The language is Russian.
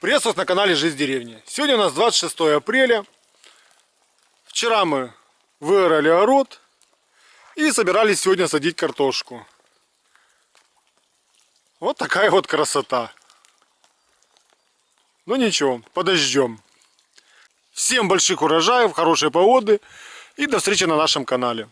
Приветствую вас на канале Жизнь деревни. Сегодня у нас 26 апреля. Вчера мы выорали огород и собирались сегодня садить картошку. Вот такая вот красота. Ну ничего, подождем. Всем больших урожаев, хорошей погоды и до встречи на нашем канале.